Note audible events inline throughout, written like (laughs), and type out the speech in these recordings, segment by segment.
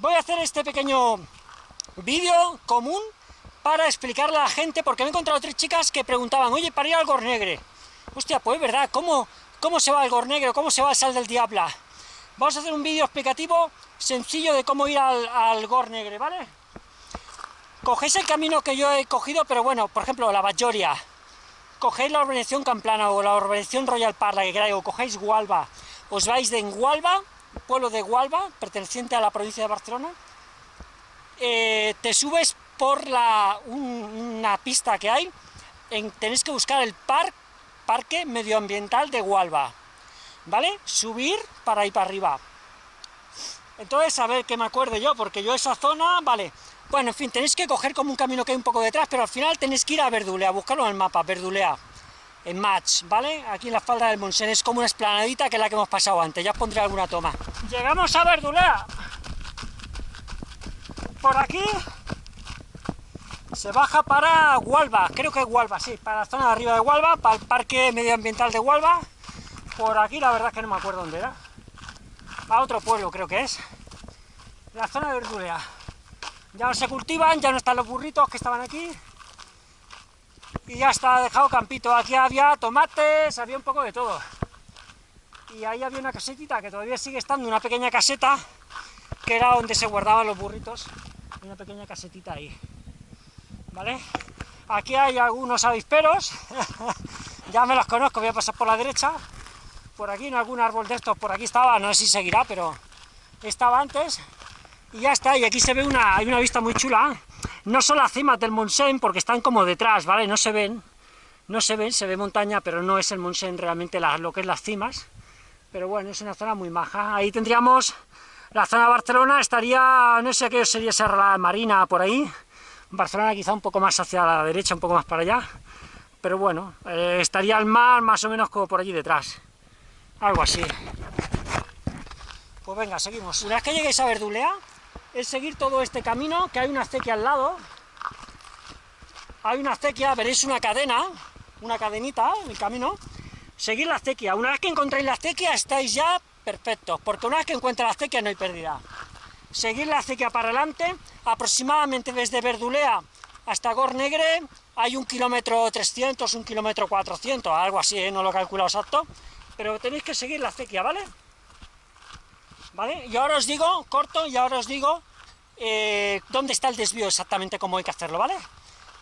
voy a hacer este pequeño vídeo común para explicarle a la gente, porque me he encontrado tres chicas que preguntaban, oye, para ir al Gornegre, hostia, pues verdad, ¿cómo, cómo se va al Gornegre, cómo se va al Sal del Diabla? Vamos a hacer un vídeo explicativo sencillo de cómo ir al, al Gornegre, ¿vale? Cogéis el camino que yo he cogido, pero bueno, por ejemplo, la Bajoria, cogéis la urbanización Camplana o la urbanización Royal Parla, que queráis, o cogéis Gualba, os vais de Gualba, pueblo de Gualba, perteneciente a la provincia de Barcelona, eh, te subes por la, una pista que hay, en, tenéis que buscar el par, Parque Medioambiental de Gualba, ¿vale? Subir para ir para arriba. Entonces, a ver qué me acuerdo yo, porque yo esa zona, vale, bueno, en fin, tenéis que coger como un camino que hay un poco detrás, pero al final tenéis que ir a Verdulea, buscarlo en el mapa, Verdulea, en Match, ¿vale? Aquí en la falda del Monsen, es como una esplanadita que es la que hemos pasado antes, ya os pondré alguna toma. Llegamos a Verdulea. Por aquí se baja para Gualba, creo que es Gualba, sí, para la zona de arriba de Gualba, para el parque medioambiental de Gualba. Por aquí la verdad es que no me acuerdo dónde era. A otro pueblo creo que es. La zona de Verdulea. Ya no se cultivan, ya no están los burritos que estaban aquí. Y ya está dejado campito. Aquí había tomates, había un poco de todo. Y ahí había una casetita que todavía sigue estando, una pequeña caseta, que era donde se guardaban los burritos. Una pequeña casetita ahí. ¿Vale? Aquí hay algunos avisperos, (laughs) ya me los conozco, voy a pasar por la derecha. Por aquí en algún árbol de estos, por aquí estaba, no sé si seguirá, pero estaba antes. Y ya está, y aquí se ve una, hay una vista muy chula. No son las cimas del Monsen, porque están como detrás, ¿vale? No se ven, no se ven, se ve montaña, pero no es el Monsen realmente la, lo que es las cimas. Pero bueno, es una zona muy maja. Ahí tendríamos la zona Barcelona, estaría, no sé qué sería Serra Marina, por ahí. Barcelona quizá un poco más hacia la derecha, un poco más para allá. Pero bueno, eh, estaría el mar más o menos como por allí detrás. Algo así. Pues venga, seguimos. Una vez que lleguéis a Verdulea, es seguir todo este camino, que hay una acequia al lado. Hay una acequia, veréis una cadena, una cadenita en el camino. Seguir la acequia. Una vez que encontréis la acequia, estáis ya perfectos, porque una vez que encuentréis la acequia no hay pérdida. Seguir la acequia para adelante, aproximadamente desde Verdulea hasta Gornegre, hay un kilómetro 300, un kilómetro 400, algo así, ¿eh? no lo he calculado exacto, pero tenéis que seguir la acequia, ¿vale? Y ahora os digo, corto, y ahora os digo eh, dónde está el desvío exactamente, cómo hay que hacerlo, ¿vale?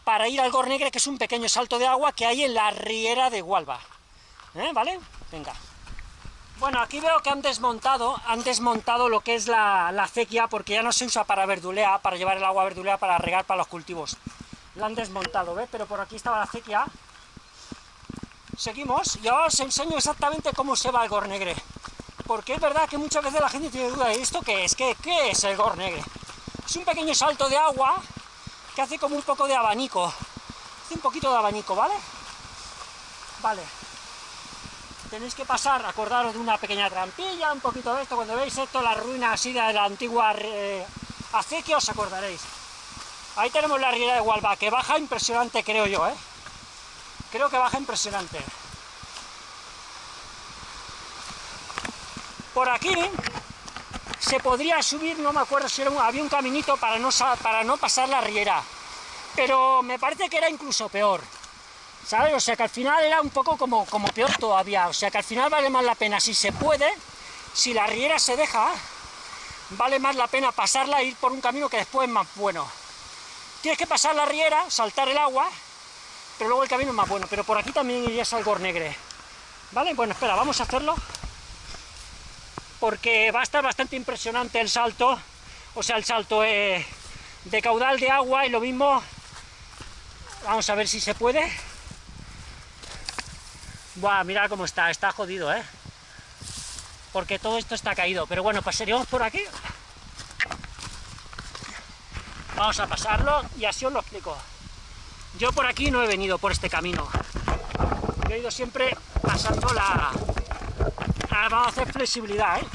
Para ir al Gornegre, que es un pequeño salto de agua que hay en la riera de Gualba, ¿eh? ¿vale? Venga. Bueno, aquí veo que han desmontado, han desmontado lo que es la, la acequia, porque ya no se usa para verdulea, para llevar el agua a verdulea, para regar para los cultivos. La han desmontado, ¿ves? Pero por aquí estaba la acequia. Seguimos, y ahora os enseño exactamente cómo se va el Gornegre porque es verdad que muchas veces la gente tiene duda de esto, ¿qué es? ¿Qué, es el Gornegre? Es un pequeño salto de agua que hace como un poco de abanico, hace un poquito de abanico, ¿vale? Vale. Tenéis que pasar, acordaros de una pequeña trampilla, un poquito de esto, cuando veis esto, la ruina así de la antigua eh, acequia, os acordaréis. Ahí tenemos la riera de Gualba, que baja impresionante, creo yo, ¿eh? Creo que baja impresionante. Por aquí se podría subir, no me acuerdo si era había un caminito para no, para no pasar la riera, pero me parece que era incluso peor, ¿sabes? O sea que al final era un poco como, como peor todavía, o sea que al final vale más la pena, si se puede, si la riera se deja, vale más la pena pasarla e ir por un camino que después es más bueno. Tienes que pasar la riera, saltar el agua, pero luego el camino es más bueno, pero por aquí también irías al Gornegre, ¿vale? Bueno, espera, vamos a hacerlo porque va a estar bastante impresionante el salto, o sea, el salto eh, de caudal de agua y lo mismo, vamos a ver si se puede. Buah, mira cómo está, está jodido, ¿eh? Porque todo esto está caído, pero bueno, pasaremos por aquí. Vamos a pasarlo y así os lo explico. Yo por aquí no he venido por este camino. He ido siempre pasando la, vamos a hacer flexibilidad, ¿eh?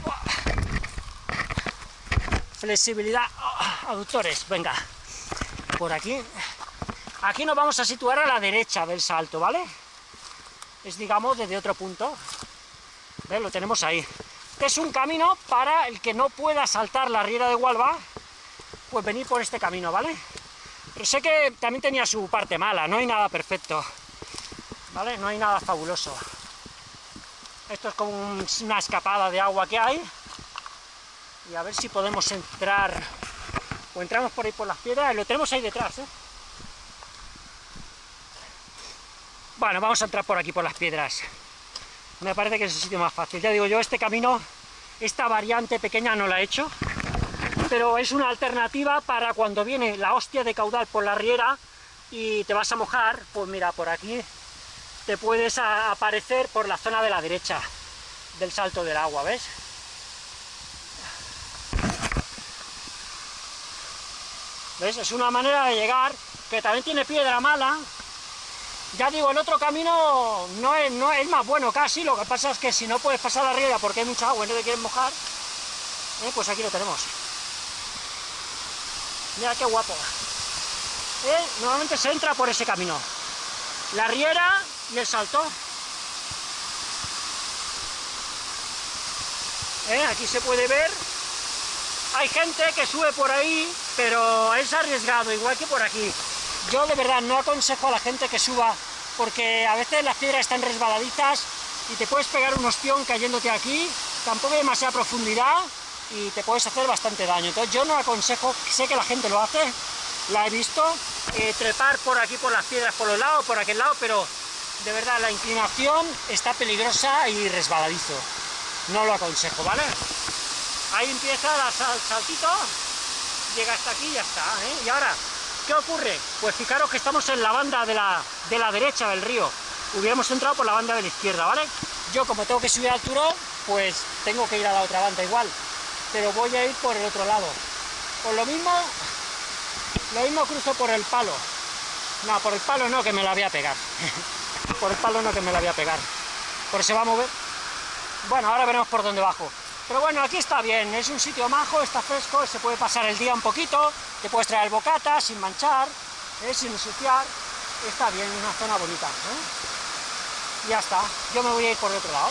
Flexibilidad, oh, aductores, venga. Por aquí. Aquí nos vamos a situar a la derecha del salto, ¿vale? Es, digamos, desde otro punto. ¿Ves? Lo tenemos ahí. es un camino para el que no pueda saltar la riera de Gualba, pues venir por este camino, ¿vale? Pero sé que también tenía su parte mala, no hay nada perfecto, ¿vale? No hay nada fabuloso. Esto es como una escapada de agua que hay, y a ver si podemos entrar, o entramos por ahí por las piedras, lo tenemos ahí detrás, ¿eh? Bueno, vamos a entrar por aquí por las piedras. Me parece que es el sitio más fácil. Ya digo yo, este camino, esta variante pequeña no la he hecho, pero es una alternativa para cuando viene la hostia de caudal por la riera y te vas a mojar, pues mira, por aquí te puedes aparecer por la zona de la derecha del salto del agua, ¿ves? ¿Ves? Es una manera de llegar, que también tiene piedra mala. Ya digo, el otro camino no es, no es más bueno casi, lo que pasa es que si no puedes pasar la riera porque hay mucha agua y no te quieres mojar, ¿eh? pues aquí lo tenemos. Mira qué guapo. ¿Eh? Normalmente se entra por ese camino. La riera y el salto. ¿Eh? Aquí se puede ver. Hay gente que sube por ahí, pero es arriesgado, igual que por aquí. Yo de verdad no aconsejo a la gente que suba, porque a veces las piedras están resbaladizas y te puedes pegar un ostión cayéndote aquí, tampoco hay demasiada profundidad y te puedes hacer bastante daño. Entonces yo no aconsejo, sé que la gente lo hace, la he visto, eh, trepar por aquí por las piedras por los lados, por aquel lado, pero de verdad la inclinación está peligrosa y resbaladizo. No lo aconsejo, ¿vale? Ahí empieza el saltito, llega hasta aquí y ya está, ¿eh? Y ahora, ¿qué ocurre? Pues fijaros que estamos en la banda de la, de la derecha del río. Hubiéramos entrado por la banda de la izquierda, ¿vale? Yo como tengo que subir al turón, pues tengo que ir a la otra banda igual. Pero voy a ir por el otro lado. Por lo mismo, lo mismo cruzo por el palo. No, por el palo no, que me la voy a pegar. (laughs) por el palo no, que me la voy a pegar. Por se va a mover. Bueno, ahora veremos por dónde bajo. Pero bueno, aquí está bien, es un sitio majo, está fresco, se puede pasar el día un poquito, te puedes traer bocata sin manchar, ¿eh? sin ensuciar, está bien, una zona bonita. ¿eh? Ya está, yo me voy a ir por el otro lado.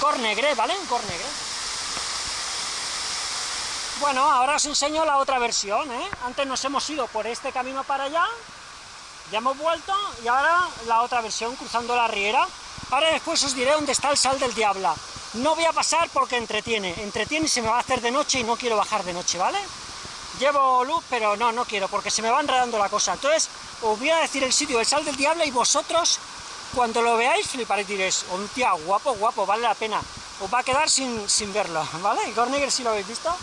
Cornegre, ¿vale? Cornegre. Bueno, ahora os enseño la otra versión, ¿eh? Antes nos hemos ido por este camino para allá, ya hemos vuelto, y ahora la otra versión, cruzando la riera. Ahora después os diré dónde está el sal del diablo. No voy a pasar porque entretiene, entretiene y se me va a hacer de noche y no quiero bajar de noche, ¿vale? Llevo luz, pero no, no quiero, porque se me va enredando la cosa. Entonces, os voy a decir el sitio del sal del diablo y vosotros, cuando lo veáis, fliparéis y diréis, tía, guapo, guapo, vale la pena. Os va a quedar sin, sin verlo, (laughs) ¿vale? Gornegger, si lo habéis visto.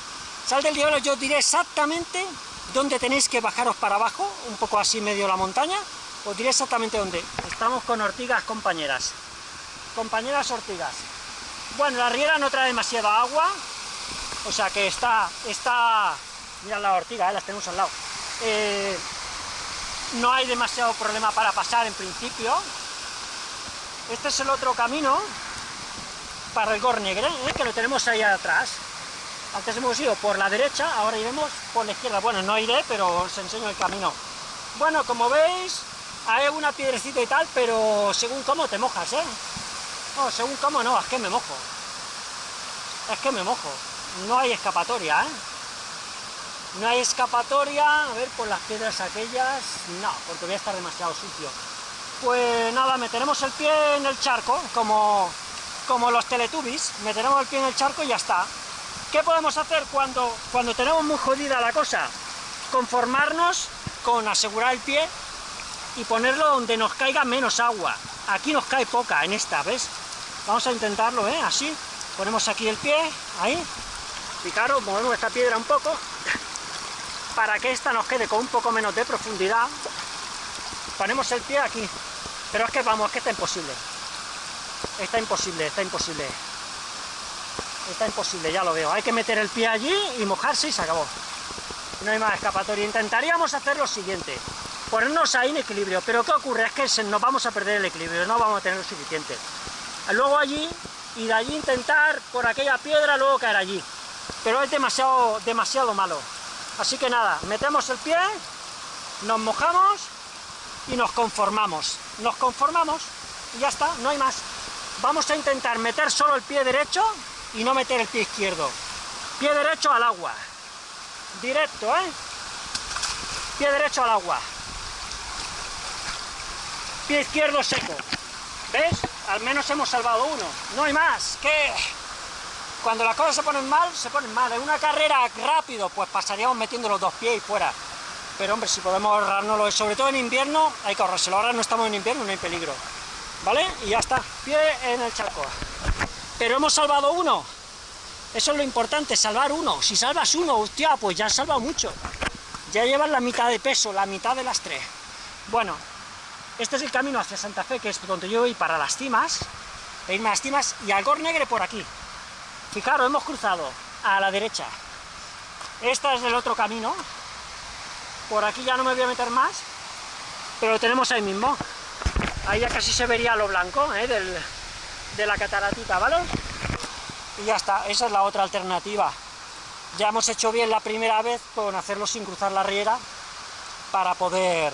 Sal del diablo, yo os diré exactamente dónde tenéis que bajaros para abajo, un poco así medio la montaña, os diré exactamente dónde. Estamos con ortigas compañeras. Compañeras ortigas. Bueno, la riera no trae demasiada agua, o sea que está, está, mira la ortiga, eh, las tenemos al lado. Eh, no hay demasiado problema para pasar en principio. Este es el otro camino para el Gornegre, eh, que lo tenemos ahí atrás. Antes hemos ido por la derecha, ahora iremos por la izquierda. Bueno, no iré, pero os enseño el camino. Bueno, como veis, hay una piedrecita y tal, pero según cómo te mojas, ¿eh? No, según cómo no, es que me mojo. Es que me mojo. No hay escapatoria, ¿eh? No hay escapatoria, a ver, por las piedras aquellas, no, porque voy a estar demasiado sucio. Pues nada, meteremos el pie en el charco, como, como los teletubbies, meteremos el pie en el charco y ya está. ¿Qué podemos hacer cuando, cuando tenemos muy jodida la cosa? Conformarnos con asegurar el pie y ponerlo donde nos caiga menos agua. Aquí nos cae poca, en esta, ¿ves? Vamos a intentarlo, ¿eh? Así. Ponemos aquí el pie, ahí. Fijaros, movemos esta piedra un poco, (laughs) para que esta nos quede con un poco menos de profundidad. Ponemos el pie aquí. Pero es que, vamos, es que está imposible. Está imposible, está imposible. Está imposible, ya lo veo. Hay que meter el pie allí y mojarse y se acabó. No hay más escapatoria. Intentaríamos hacer lo siguiente. Ponernos ahí en equilibrio. Pero ¿qué ocurre? Es que nos vamos a perder el equilibrio. No vamos a tener lo suficiente luego allí, y de allí intentar por aquella piedra luego caer allí. Pero es demasiado, demasiado malo. Así que nada, metemos el pie, nos mojamos y nos conformamos. Nos conformamos y ya está, no hay más. Vamos a intentar meter solo el pie derecho y no meter el pie izquierdo. Pie derecho al agua. directo, ¿eh? Pie derecho al agua. Pie izquierdo seco. ¿Ves? Al menos hemos salvado uno. No hay más. Que cuando las cosas se ponen mal, se ponen mal. En una carrera rápido, pues pasaríamos metiendo los dos pies y fuera. Pero hombre, si podemos ahorrárnoslo, sobre todo en invierno, hay que ahorrárselo. Ahora no estamos en invierno, no hay peligro. ¿Vale? Y ya está. Pie en el charco. Pero hemos salvado uno. Eso es lo importante, salvar uno. Si salvas uno, hostia, pues ya has salvado mucho. Ya llevas la mitad de peso, la mitad de las tres. Bueno, este es el camino hacia Santa Fe, que es donde yo voy para las cimas, e irme las cimas, y Algor Negre por aquí. Fijaros, hemos cruzado a la derecha. Este es el otro camino. Por aquí ya no me voy a meter más, pero lo tenemos ahí mismo. Ahí ya casi se vería lo blanco ¿eh? De la cataratita, ¿vale? y ya está, esa es la otra alternativa. Ya hemos hecho bien la primera vez con hacerlo sin cruzar la riera para poder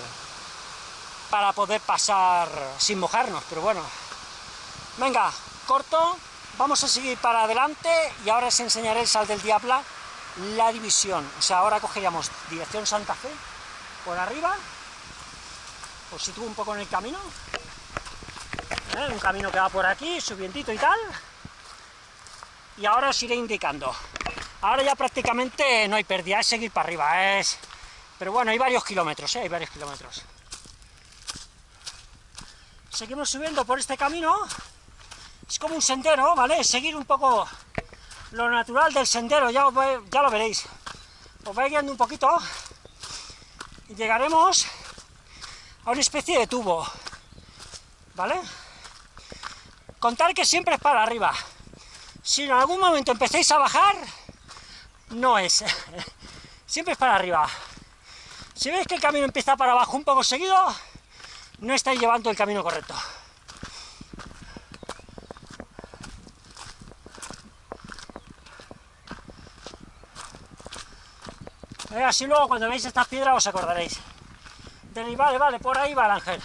para poder pasar sin mojarnos, pero bueno. Venga, corto, vamos a seguir para adelante y ahora os enseñaré el sal del Diabla, la división. O sea, ahora cogeríamos dirección Santa Fe, por arriba, os sitúo un poco en el camino, ¿eh? un camino que va por aquí, subientito y tal, y ahora os iré indicando. Ahora ya prácticamente no hay pérdida, es seguir para arriba, es... Pero bueno, hay varios kilómetros, ¿eh? hay varios kilómetros. Seguimos subiendo por este camino, es como un sendero, ¿vale? Seguir un poco lo natural del sendero, ya, ya lo veréis. Os vais guiando un poquito y llegaremos a una especie de tubo, ¿vale? Contar que siempre es para arriba. Si en algún momento empecéis a bajar, no es. (laughs) Siempre es para arriba. Si veis que el camino empieza para abajo un poco seguido, no estáis llevando el camino correcto. Eh, así luego cuando veis estas piedras os acordaréis. vale, vale, por ahí va el ángel.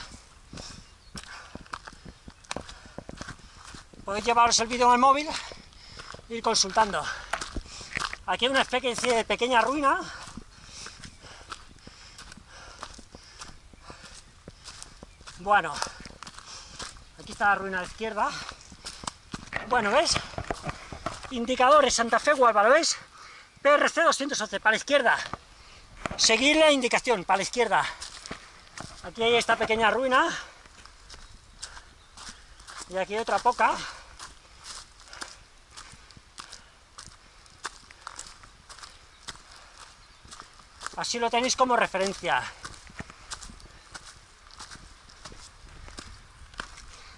Podéis llevaros el vídeo en el móvil ir consultando. Aquí hay una especie de pequeña ruina. Bueno, aquí está la ruina a izquierda. Bueno, ¿ves? Indicadores Santa Fe Gualba, ¿lo ves? PRC 211, para la izquierda. Seguir la indicación, para la izquierda. Aquí hay esta pequeña ruina. Y aquí otra poca. Así lo tenéis como referencia.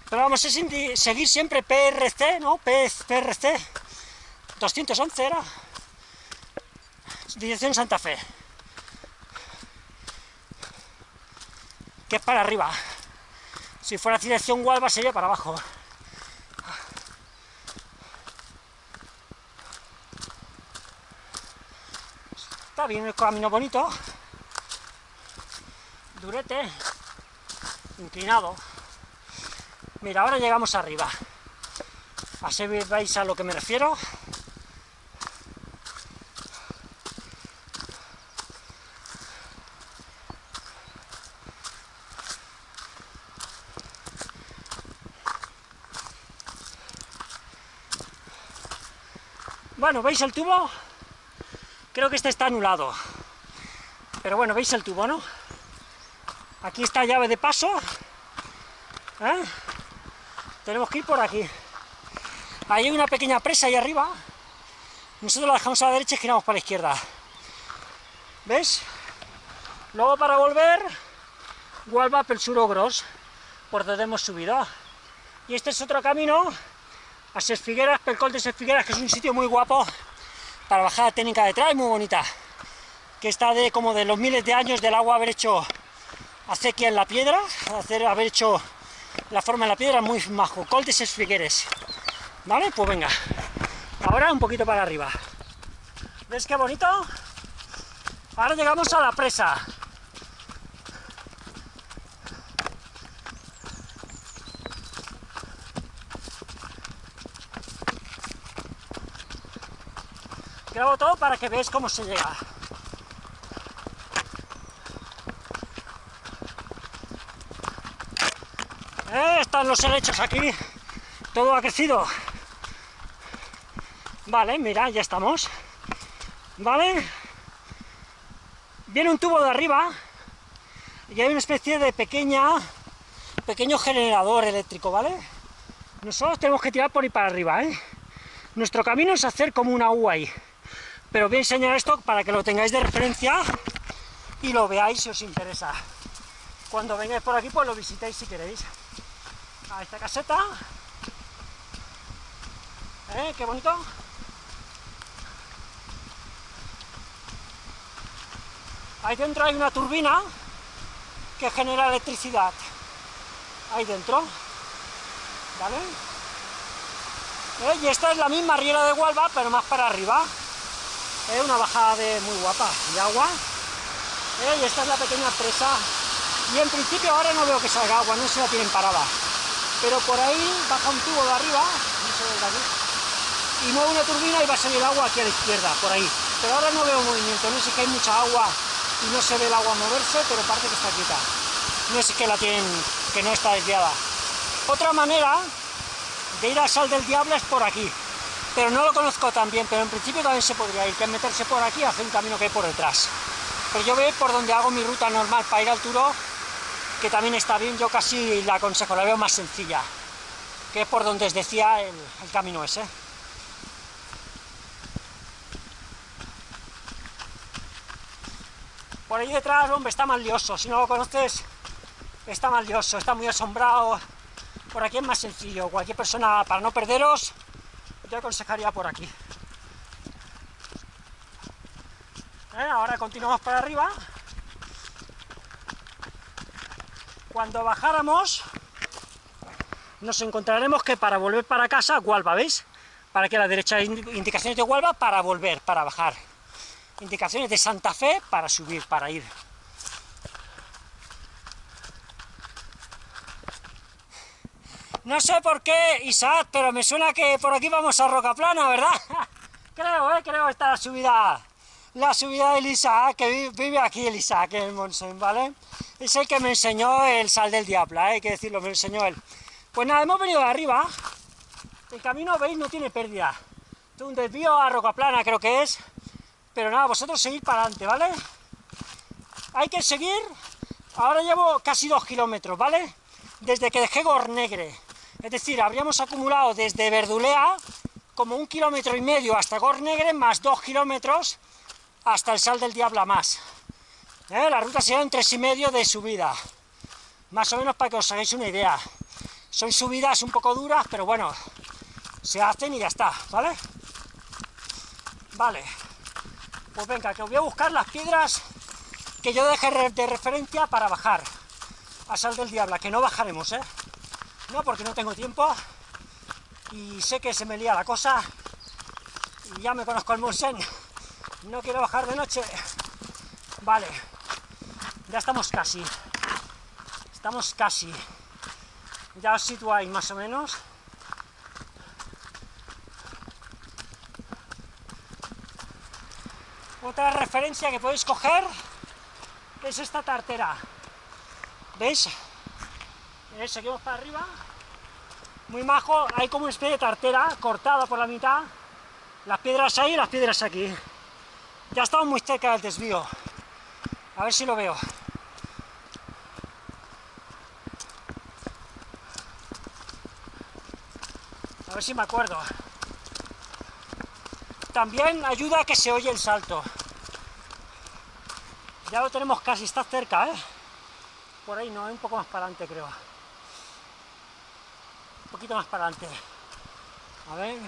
Pero vamos a seguir siempre PRC, ¿no? PRC 211 era. Dirección Santa Fe. Que es para arriba. Si fuera dirección Gualba sería para abajo. Bien el camino bonito, durete, inclinado. Mira, ahora llegamos arriba. Así veis a lo que me refiero. Bueno, ¿veis el tubo? Creo que este está anulado. Pero bueno, veis el tubo, ¿no? Aquí está llave de paso. ¿eh? Tenemos que ir por aquí. Hay una pequeña presa ahí arriba. Nosotros la dejamos a la derecha y giramos para la izquierda. ¿Ves? Luego para volver, Gualba Suro Gros, por donde hemos subido. Y este es otro camino a Ses Figueras, Pelcol de Ses Figueras, que es un sitio muy guapo para bajada técnica detrás, muy bonita, que está de como de los miles de años del agua haber hecho acequia en la piedra, hacer, haber hecho la forma en la piedra, muy majo, coltes figueres, ¿vale? Pues venga, ahora un poquito para arriba, ¿ves qué bonito? Ahora llegamos a la presa, todo para que veáis cómo se llega. Eh, están los helechos aquí. Todo ha crecido. Vale, mira, ya estamos. Vale. Viene un tubo de arriba y hay una especie de pequeña pequeño generador eléctrico, ¿vale? Nosotros tenemos que tirar por ahí para arriba. ¿eh? Nuestro camino es hacer como una U ahí. Pero voy a enseñar esto para que lo tengáis de referencia y lo veáis si os interesa. Cuando vengáis por aquí, pues lo visitéis si queréis. A esta caseta. ¿Eh? Qué bonito. Ahí dentro hay una turbina que genera electricidad. Ahí dentro. ¿Vale? ¿Eh? Y esta es la misma riera de Hualba, pero más para arriba. Es una bajada muy guapa de agua. ¿Eh? Y esta es la pequeña presa. Y en principio ahora no veo que salga agua, no se la tienen parada. Pero por ahí baja un tubo de arriba, no ve de aquí, y mueve una turbina y va a salir agua aquí a la izquierda, por ahí. Pero ahora no veo movimiento, no sé que hay mucha agua y no se ve el agua moverse, pero parece que está quieta. No sé que la tienen, que no está desviada. Otra manera de ir al Sal del Diablo es por aquí, pero no lo conozco tan bien, pero en principio también se podría ir, que meterse por aquí y hacer un camino que hay por detrás. Pero yo veo por donde hago mi ruta normal para ir al Turo, que también está bien, yo casi la aconsejo, la veo más sencilla, que es por donde os decía el, camino ese. Por ahí detrás, hombre, está más lioso, si no lo conoces, está más lioso, está muy asombrado. Por aquí es más sencillo, cualquier persona, para no perderos, aconsejaría por aquí. ¿Eh? Ahora continuamos para arriba. Cuando bajáramos, nos encontraremos que para volver para casa, Gualba, ¿veis? Para que a la derecha indicaciones de Gualba para volver, para bajar indicaciones de Santa Fe para subir, para ir. No sé por qué, Isaac, pero me suena que por aquí vamos a Roca Plana, ¿verdad? (laughs) creo, ¿eh? Creo esta la subida, la subida del Isaac, que vive aquí el Isaac, en Monsen, ¿vale? Es el que me enseñó el sal del diablo, ¿eh? hay que decirlo, me enseñó él. Pues nada, hemos venido de arriba, el camino, veis, no tiene pérdida. Un desvío a Roca Plana creo que es, pero nada, vosotros seguid para adelante, ¿vale? Hay que seguir, ahora llevo casi dos kilómetros, ¿vale? Desde que dejé Gornegre, es decir, habríamos acumulado desde Verdulea como un kilómetro y medio hasta Gornegre, más dos kilómetros hasta el Sal del Diablo más. ¿Eh? La ruta sería un tres y medio de subida, más o menos para que os hagáis una idea. Son subidas un poco duras, pero bueno, se hacen y ya está, ¿vale? Vale. Pues venga, que os voy a buscar las piedras que yo dejé de referencia para bajar a Sal del Diablo, que no bajaremos, ¿eh? No, porque no tengo tiempo y sé que se me lía la cosa y ya me conozco el Monsen, no quiero bajar de noche. Vale, ya estamos casi, estamos casi, ya os situáis más o menos. Otra referencia que podéis coger es esta tartera. ¿Veis? ¿Veis? Seguimos para arriba. Muy majo, hay como una especie de tartera cortada por la mitad. Las piedras ahí y las piedras aquí. Ya estamos muy cerca del desvío. A ver si lo veo. A ver si me acuerdo. También ayuda a que se oye el salto. Ya lo tenemos casi, está cerca, ¿eh? Por ahí no, un poco más para adelante creo. Poquito más para adelante. A ver...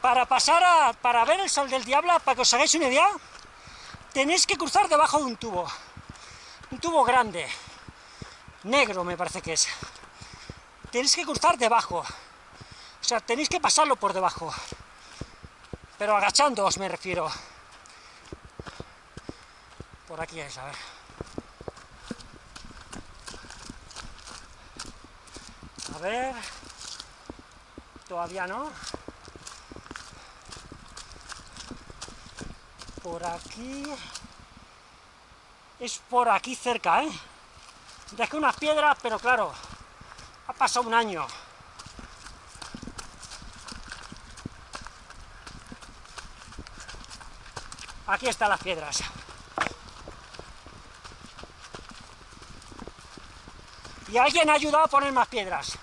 Para pasar a... para ver el sol del diablo, para que os hagáis una idea, tenéis que cruzar debajo de un tubo. Un tubo grande. Negro me parece que es. Tenéis que cruzar debajo. O sea, tenéis que pasarlo por debajo. Pero agachándoos me refiero. Por aquí es, a ver. A ver... todavía no. Por aquí... Es por aquí cerca, ¿eh? Dejé unas piedras, pero claro, ha pasado un año. Aquí están las piedras. Y alguien ha ayudado a poner más piedras.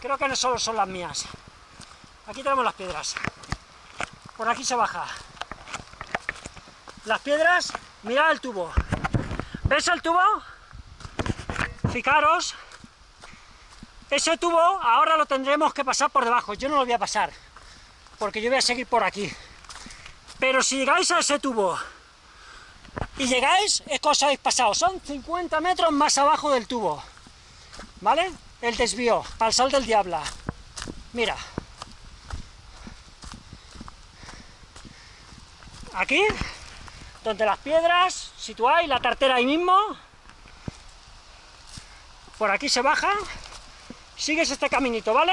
Creo que no solo son las mías. Aquí tenemos las piedras. Por aquí se baja. Las piedras, mirad el tubo. ¿Ves el tubo? Fijaros. Ese tubo ahora lo tendremos que pasar por debajo. Yo no lo voy a pasar, porque yo voy a seguir por aquí. Pero si llegáis a ese tubo y llegáis, es que os habéis pasado. Son 50 metros más abajo del tubo. ¿Vale? El desvío, el sal del diablo. Mira. Aquí, donde las piedras, situáis la tartera ahí mismo. Por aquí se baja. Sigues este caminito, ¿vale?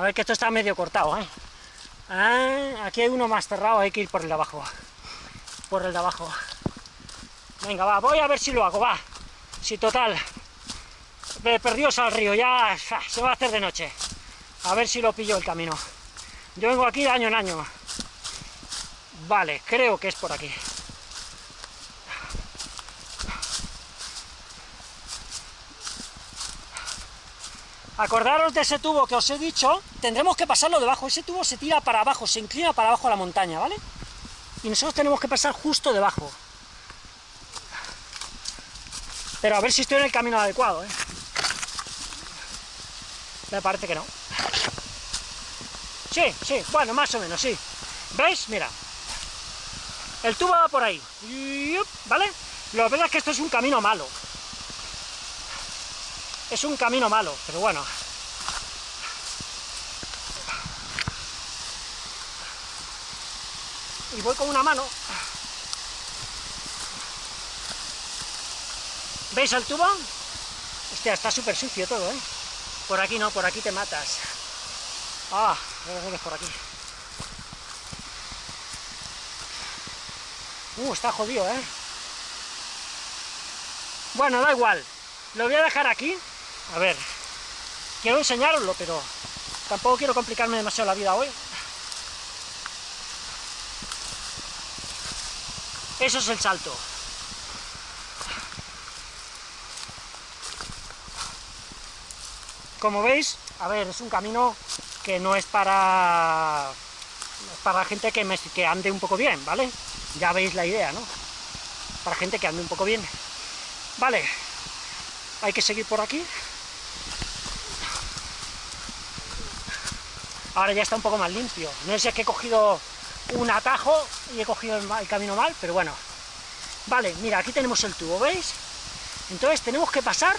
A ver que esto está medio cortado, ¿eh? Ah, aquí hay uno más cerrado, hay que ir por el de abajo. Por el de abajo. Venga, va, voy a ver si lo hago, va. Si total, perdidos al río, ya se va a hacer de noche. A ver si lo pillo el camino. Yo vengo aquí de año en año. Vale, creo que es por aquí. Acordaros de ese tubo que os he dicho, tendremos que pasarlo debajo, ese tubo se tira para abajo, se inclina para abajo la montaña, ¿vale? Y nosotros tenemos que pasar justo debajo. Pero a ver si estoy en el camino adecuado, ¿eh? Me parece que no. Sí, sí, bueno, más o menos, sí. ¿Veis? Mira. El tubo va por ahí. ¿Vale? Lo que pasa es que esto es un camino malo. Es un camino malo, pero bueno. Y voy con una mano. ¿Veis el tubo? Hostia, está súper sucio todo, ¿eh? Por aquí no, por aquí te matas. Ah, a por aquí. Uh, está jodido, ¿eh? Bueno, da igual. Lo voy a dejar aquí. A ver, quiero enseñaroslo, pero tampoco quiero complicarme demasiado la vida hoy. Eso es el salto. Como veis, a ver, es un camino que no es para para gente que, que ande un poco bien, ¿vale? Ya veis la idea, ¿no? Para gente que ande un poco bien. Vale, hay que seguir por aquí. Ahora ya está un poco más limpio. No sé si es que he cogido un atajo y he cogido el, camino mal, pero bueno. Vale, mira, aquí tenemos el tubo, ¿veis? Entonces tenemos que pasar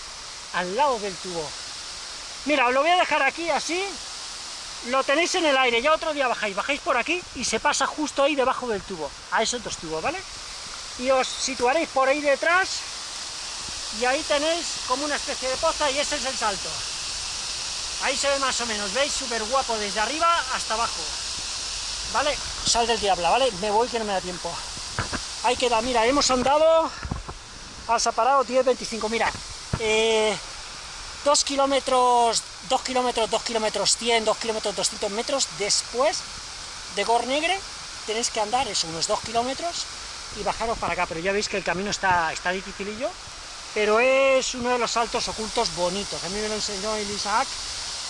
al lado del tubo. Mira, os lo voy a dejar aquí así, lo tenéis en el aire, ya otro día bajáis, bajáis por aquí y se pasa justo ahí debajo del tubo, a esos dos tubos, ¿vale? Y os situaréis por ahí detrás y ahí tenéis como una especie de poza y ese es el salto. Ahí se ve más o menos, ¿veis? Súper guapo, desde arriba hasta abajo. ¿Vale? Sal del diablo, ¿vale? Me voy que no me da tiempo. Ahí queda, mira, hemos andado, has parado 10, 25, mira, eh, 2 kilómetros, 2 kilómetros, 2 kilómetros 100, 2 kilómetros 200 metros después de Gornegre, tenéis que andar eso, unos 2 kilómetros y bajaros para acá, pero ya veis que el camino está, está dificilillo, pero es uno de los saltos ocultos bonitos, a mí me lo enseñó el Isaac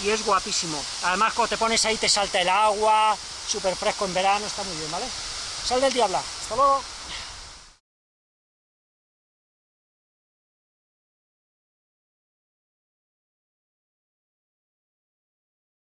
y es guapísimo. Además, cuando te pones ahí te salta el agua, súper fresco en verano, está muy bien, ¿vale? Sal del diablo, hasta luego.